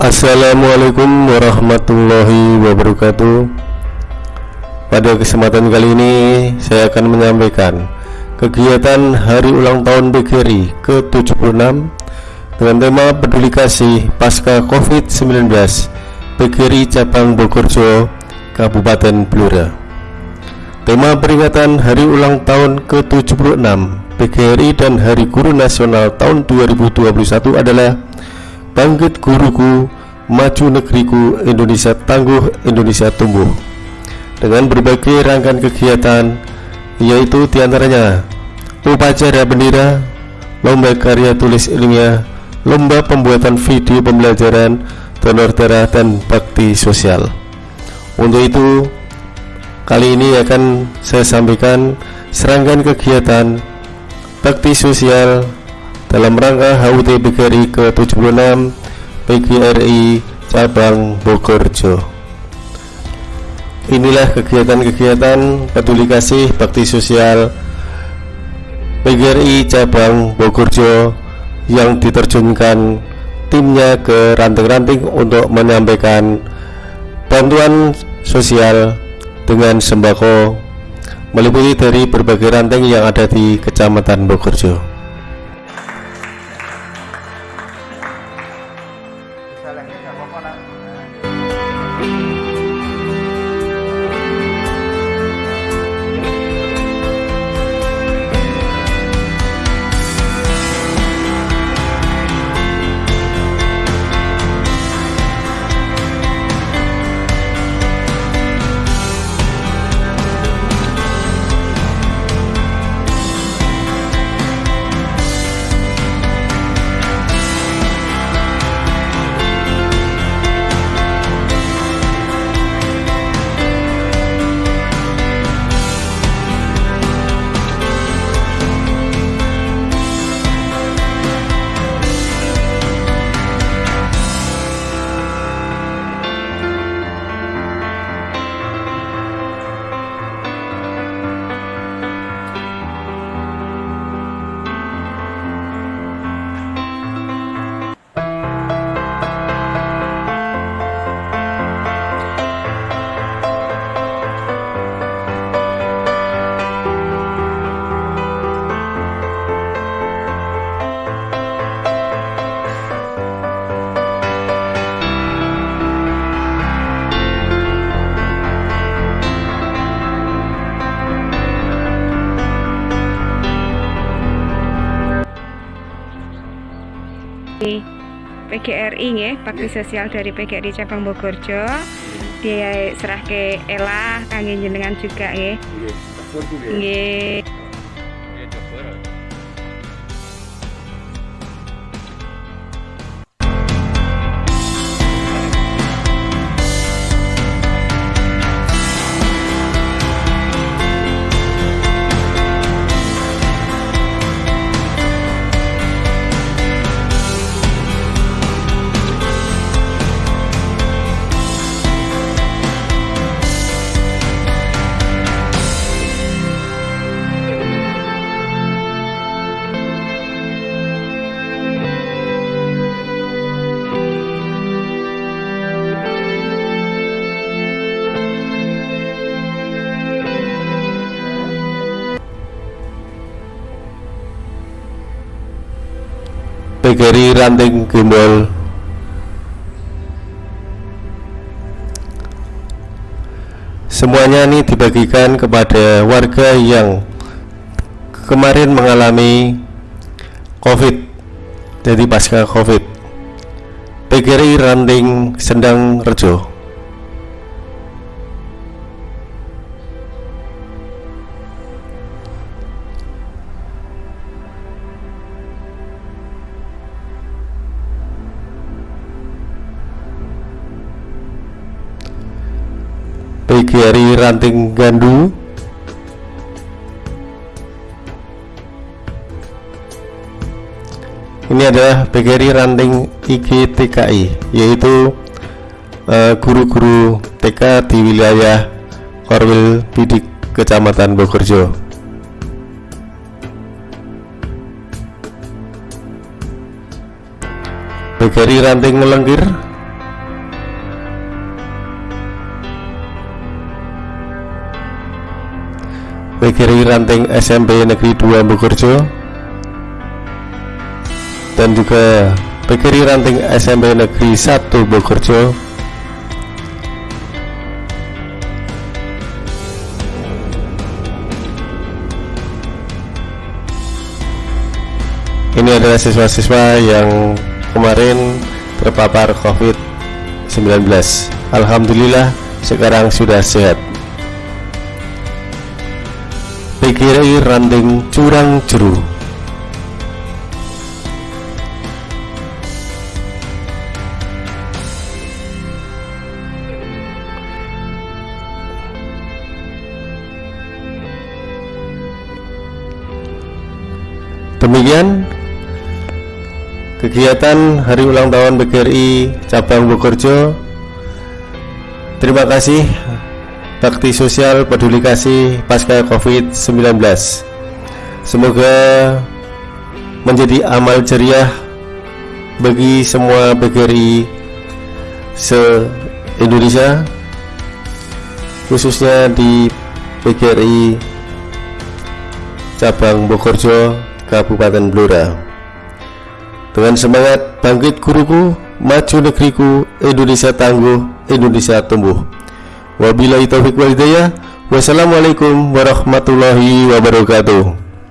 Assalamualaikum warahmatullahi wabarakatuh. Pada kesempatan kali ini saya akan menyampaikan kegiatan hari ulang tahun PGRI ke-76 dengan tema peduli kasih pasca COVID-19 PGRI Cabang Bogorjo Kabupaten Blora. Tema peringatan hari ulang tahun ke-76 PGRI dan Hari Guru Nasional tahun 2021 adalah Bangkit guruku, maju negeriku, Indonesia tangguh, Indonesia tumbuh. Dengan berbagai rangkaian kegiatan Yaitu di antaranya Upacara bendera Lomba karya tulis ilmiah Lomba pembuatan video pembelajaran Donor darah dan bakti sosial. Untuk itu Kali ini akan saya sampaikan serangkaian kegiatan bakti sosial dalam rangka HUT PGRI ke-76 PGRI Cabang Bogorjo inilah kegiatan-kegiatan peduli kasih bakti sosial PGRI Cabang Bogorjo yang diterjunkan timnya ke ranting-ranting untuk menyampaikan bantuan sosial dengan sembako meliputi dari berbagai ranting yang ada di Kecamatan Bogorjo. 过来。PGRI nggih, bakti sosial dari PGRI Cabang Bogorjo. Dia serah ke Ela kangge jenengan juga nggih. Nggih. PGRI Ranting Gembol semuanya ini dibagikan kepada warga yang kemarin mengalami COVID jadi pasca COVID. PGRI Ranting Sendang Rejo PGRI Ranting Gandu. Ini adalah PGRI Ranting IGTKI yaitu eh, guru-guru uh, TK di wilayah Korwil Bidik Kecamatan Bogorjo PGRI Ranting Melengkir PGRI Ranting SMP Negeri 2 Bogorjo. Dan juga PGRI Ranting SMP Negeri 1 Bogorjo. Ini adalah siswa-siswa yang kemarin terpapar COVID-19 Alhamdulillah sekarang sudah sehat PGRI Ranting Curang Jeru Demikian kegiatan hari ulang tahun PGRI cabang Bogorjo terima kasih bakti sosial peduli kasih pasca covid-19 semoga menjadi amal jeriah bagi semua PGRI se-Indonesia khususnya di PGRI cabang Bogorjo Kabupaten Blora dengan semangat bangkit guruku, maju negeriku, Indonesia tangguh, Indonesia tumbuh. Wabillahi taufiq wal hidayah. Wassalamualaikum warahmatullahi wabarakatuh.